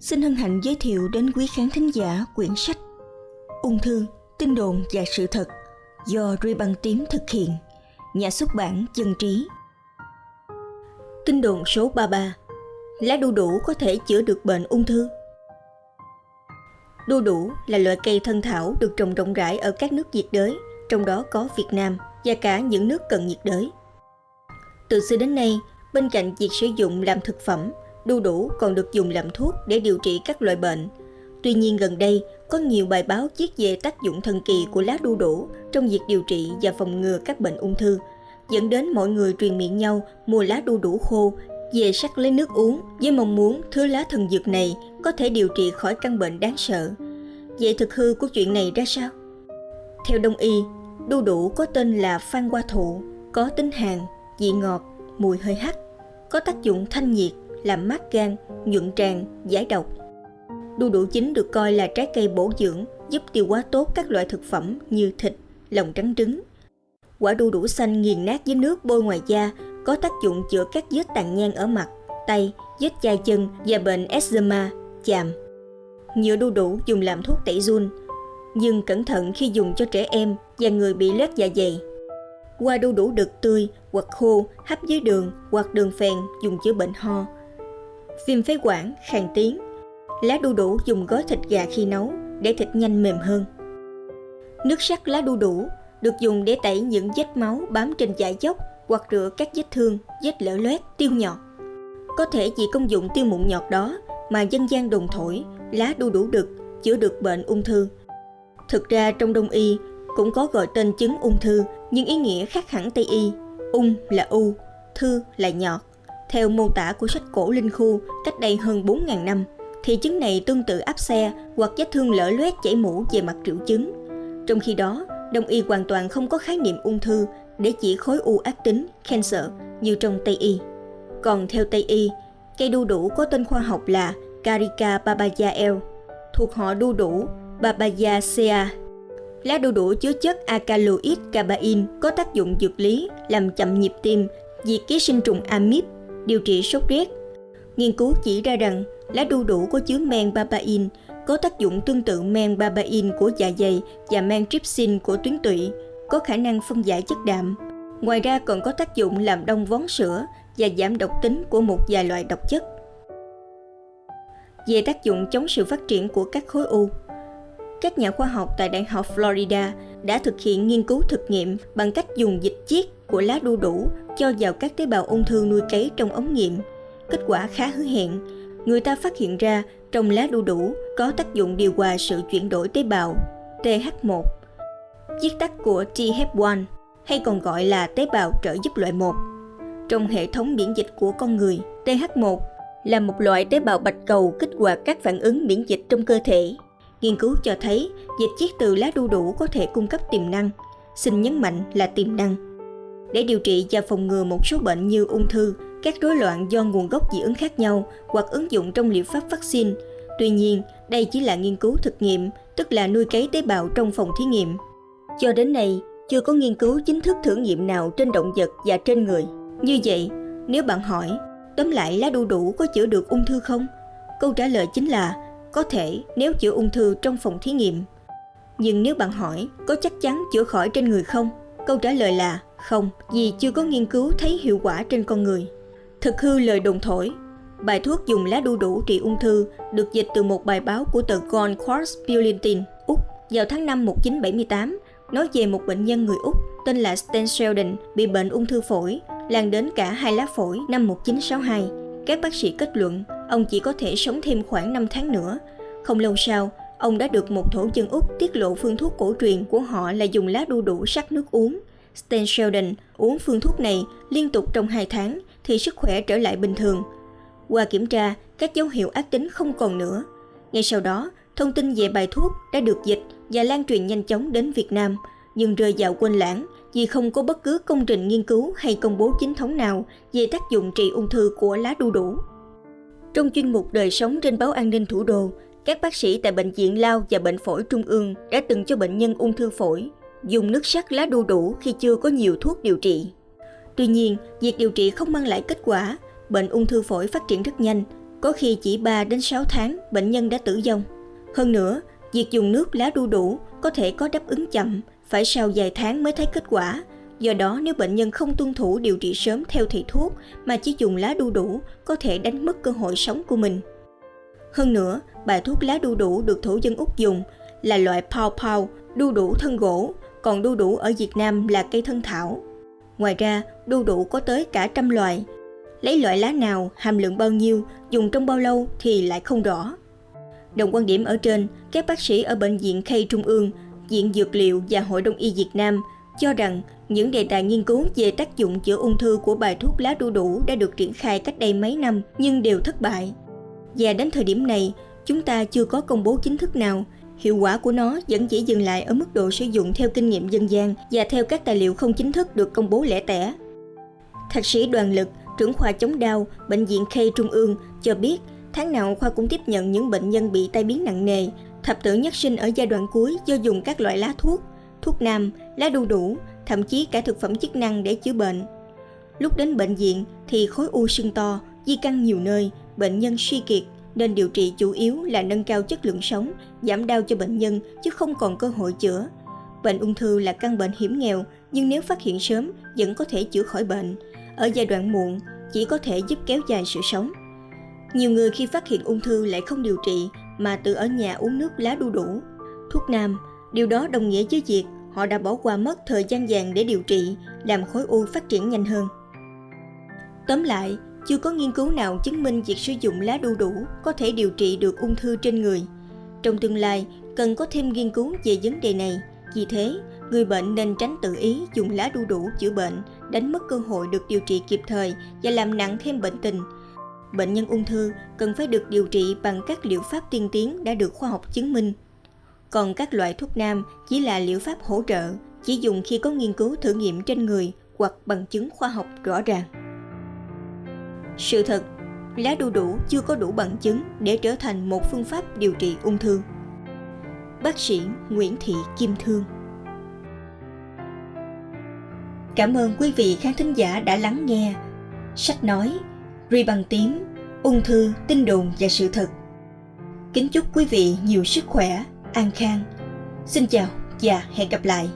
xin hân hạnh giới thiệu đến quý khán thính giả quyển sách Ung thư, tin đồn và sự thật do Ruy Băng Tím thực hiện, nhà xuất bản Dân Trí. Tin đồn số 33 Lá đu đủ có thể chữa được bệnh ung thư Đu đủ là loại cây thân thảo được trồng rộng rãi ở các nước nhiệt đới, trong đó có Việt Nam và cả những nước cận nhiệt đới. Từ xưa đến nay, bên cạnh việc sử dụng làm thực phẩm, đu đủ còn được dùng làm thuốc để điều trị các loại bệnh. Tuy nhiên gần đây, có nhiều bài báo viết về tác dụng thần kỳ của lá đu đủ trong việc điều trị và phòng ngừa các bệnh ung thư, dẫn đến mọi người truyền miệng nhau mua lá đu đủ khô về sắc lấy nước uống với mong muốn thứ lá thần dược này có thể điều trị khỏi căn bệnh đáng sợ. Vậy thực hư của chuyện này ra sao? Theo đông y, đu đủ có tên là phan hoa thụ, có tính hàn, vị ngọt, mùi hơi hắc, có tác dụng thanh nhiệt, làm mát gan, nhuận tràng, giải độc. Đu đủ chín được coi là trái cây bổ dưỡng, giúp tiêu hóa tốt các loại thực phẩm như thịt, lòng trắng trứng. Quả đu đủ xanh nghiền nát với nước bôi ngoài da có tác dụng chữa các vết tàn nhang ở mặt, tay, vết chai chân và bệnh eczema, chàm. Nhựa đu đủ dùng làm thuốc tẩy run, nhưng cẩn thận khi dùng cho trẻ em và người bị loét dạ dày. Qua đu đủ đực tươi hoặc khô hấp với đường hoặc đường phèn dùng chữa bệnh ho. Viêm phế quản, khàn tiếng. Lá đu đủ dùng gói thịt gà khi nấu để thịt nhanh mềm hơn. Nước sắc lá đu đủ được dùng để tẩy những vết máu bám trên dạ dốc hoặc rửa các vết thương, vết lở loét, tiêu nhọt. Có thể vì công dụng tiêu mụn nhọt đó mà dân gian đồn thổi lá đu đủ đực chữa được bệnh ung thư. Thực ra trong đông y cũng có gọi tên chứng ung thư nhưng ý nghĩa khác hẳn Tây y. Ung là u, thư là nhọt. Theo mô tả của sách cổ Linh Khu cách đây hơn 4.000 năm, thì chứng này tương tự áp xe hoặc vết thương lở loét chảy mũ về mặt triệu chứng. Trong khi đó, Đông y hoàn toàn không có khái niệm ung thư để chỉ khối u ác tính, cancer như trong Tây y. Còn theo Tây y, cây đu đủ có tên khoa học là Carica babayael, thuộc họ đu đủ Babayaceae. Lá đu đủ chứa chất alkaloid cabain có tác dụng dược lý làm chậm nhịp tim, diệt ký sinh trùng amip, điều trị sốt rét. Nghiên cứu chỉ ra rằng lá đu đủ có chứa men babain có tác dụng tương tự men babain của dạ dày và men trypsin của tuyến tụy, có khả năng phân giải chất đạm. Ngoài ra còn có tác dụng làm đông vón sữa và giảm độc tính của một vài loại độc chất. Về tác dụng chống sự phát triển của các khối u, các nhà khoa học tại Đại học Florida đã thực hiện nghiên cứu thực nghiệm bằng cách dùng dịch chiết của lá đu đủ cho vào các tế bào ung thư nuôi cấy trong ống nghiệm. Kết quả khá hứa hẹn. Người ta phát hiện ra trong lá đu đủ có tác dụng điều hòa sự chuyển đổi tế bào TH1, viết tắt của TH1 hay còn gọi là tế bào trợ giúp loại 1. Trong hệ thống miễn dịch của con người, TH1 là một loại tế bào bạch cầu kích hoạt các phản ứng miễn dịch trong cơ thể. Nghiên cứu cho thấy dịch chiết từ lá đu đủ có thể cung cấp tiềm năng, xin nhấn mạnh là tiềm năng. Để điều trị và phòng ngừa một số bệnh như ung thư, các rối loạn do nguồn gốc dị ứng khác nhau hoặc ứng dụng trong liệu pháp vaccine. Tuy nhiên, đây chỉ là nghiên cứu thực nghiệm, tức là nuôi cấy tế bào trong phòng thí nghiệm. Cho đến nay, chưa có nghiên cứu chính thức thử nghiệm nào trên động vật và trên người. Như vậy, nếu bạn hỏi, tóm lại lá đu đủ có chữa được ung thư không? Câu trả lời chính là có thể nếu chữa ung thư trong phòng thí nghiệm. Nhưng nếu bạn hỏi có chắc chắn chữa khỏi trên người không? Câu trả lời là không, vì chưa có nghiên cứu thấy hiệu quả trên con người. Thực hư lời đồn thổi Bài thuốc dùng lá đu đủ trị ung thư được dịch từ một bài báo của tờ Gold Quartz Bulletin, Úc vào tháng 5 1978 nói về một bệnh nhân người Úc tên là Stan Sheldon bị bệnh ung thư phổi, lan đến cả hai lá phổi năm 1962. Các bác sĩ kết luận ông chỉ có thể sống thêm khoảng 5 tháng nữa. Không lâu sau, ông đã được một thổ dân Úc tiết lộ phương thuốc cổ truyền của họ là dùng lá đu đủ sắc nước uống. Stan Sheldon uống phương thuốc này liên tục trong 2 tháng thì sức khỏe trở lại bình thường. Qua kiểm tra, các dấu hiệu ác tính không còn nữa. Ngay sau đó, thông tin về bài thuốc đã được dịch và lan truyền nhanh chóng đến Việt Nam, nhưng rơi vào quên lãng vì không có bất cứ công trình nghiên cứu hay công bố chính thống nào về tác dụng trị ung thư của lá đu đủ. Trong chuyên mục Đời sống trên báo An ninh Thủ đô, các bác sĩ tại Bệnh viện Lao và Bệnh phổi Trung ương đã từng cho bệnh nhân ung thư phổi dùng nước sắc lá đu đủ khi chưa có nhiều thuốc điều trị. Tuy nhiên, việc điều trị không mang lại kết quả, bệnh ung thư phổi phát triển rất nhanh. có khi chỉ 3 đến 6 tháng bệnh nhân đã tử vong. Hơn nữa, việc dùng nước lá đu đủ có thể có đáp ứng chậm, phải sau vài tháng mới thấy kết quả. Do đó nếu bệnh nhân không tuân thủ điều trị sớm theo thầy thuốc mà chỉ dùng lá đu đủ có thể đánh mất cơ hội sống của mình. Hơn nữa, bài thuốc lá đu đủ được thổ dân Úc dùng là loại pau pau đu đủ thân gỗ, còn đu đủ ở Việt Nam là cây thân thảo. Ngoài ra, đu đủ có tới cả trăm loại. Lấy loại lá nào, hàm lượng bao nhiêu, dùng trong bao lâu thì lại không rõ. Đồng quan điểm ở trên, các bác sĩ ở Bệnh viện Khay Trung ương, Viện Dược liệu và Hội Đông y Việt Nam cho rằng những đề tài nghiên cứu về tác dụng chữa ung thư của bài thuốc lá đu đủ đã được triển khai cách đây mấy năm nhưng đều thất bại. Và đến thời điểm này, chúng ta chưa có công bố chính thức nào. Hiệu quả của nó vẫn chỉ dừng lại ở mức độ sử dụng theo kinh nghiệm dân gian và theo các tài liệu không chính thức được công bố lẻ tẻ. Thạc sĩ Đoàn Lực, trưởng khoa chống đau, Bệnh viện K Trung ương cho biết tháng nào khoa cũng tiếp nhận những bệnh nhân bị tai biến nặng nề, thập tử nhất sinh ở giai đoạn cuối do dùng các loại lá thuốc, thuốc nam, lá đu đủ, thậm chí cả thực phẩm chức năng để chữa bệnh. Lúc đến bệnh viện thì khối u sưng to, di căn nhiều nơi, bệnh nhân suy kiệt nên điều trị chủ yếu là nâng cao chất lượng sống, giảm đau cho bệnh nhân chứ không còn cơ hội chữa. Bệnh ung thư là căn bệnh hiểm nghèo nhưng nếu phát hiện sớm vẫn có thể chữa khỏi bệnh. Ở giai đoạn muộn chỉ có thể giúp kéo dài sự sống. Nhiều người khi phát hiện ung thư lại không điều trị mà tự ở nhà uống nước lá đu đủ, thuốc nam. Điều đó đồng nghĩa với việc họ đã bỏ qua mất thời gian vàng để điều trị, làm khối u phát triển nhanh hơn. Tóm lại, chưa có nghiên cứu nào chứng minh việc sử dụng lá đu đủ có thể điều trị được ung thư trên người. Trong tương lai, cần có thêm nghiên cứu về vấn đề này. Vì thế, người bệnh nên tránh tự ý dùng lá đu đủ chữa bệnh, đánh mất cơ hội được điều trị kịp thời và làm nặng thêm bệnh tình. Bệnh nhân ung thư cần phải được điều trị bằng các liệu pháp tiên tiến đã được khoa học chứng minh. Còn các loại thuốc nam chỉ là liệu pháp hỗ trợ, chỉ dùng khi có nghiên cứu thử nghiệm trên người hoặc bằng chứng khoa học rõ ràng. Sự thật, lá đu đủ chưa có đủ bằng chứng để trở thành một phương pháp điều trị ung thư. Bác sĩ Nguyễn Thị Kim Thương Cảm ơn quý vị khán thính giả đã lắng nghe sách nói Ri bằng tím, ung thư, tin đồn và sự thật. Kính chúc quý vị nhiều sức khỏe, an khang. Xin chào và hẹn gặp lại.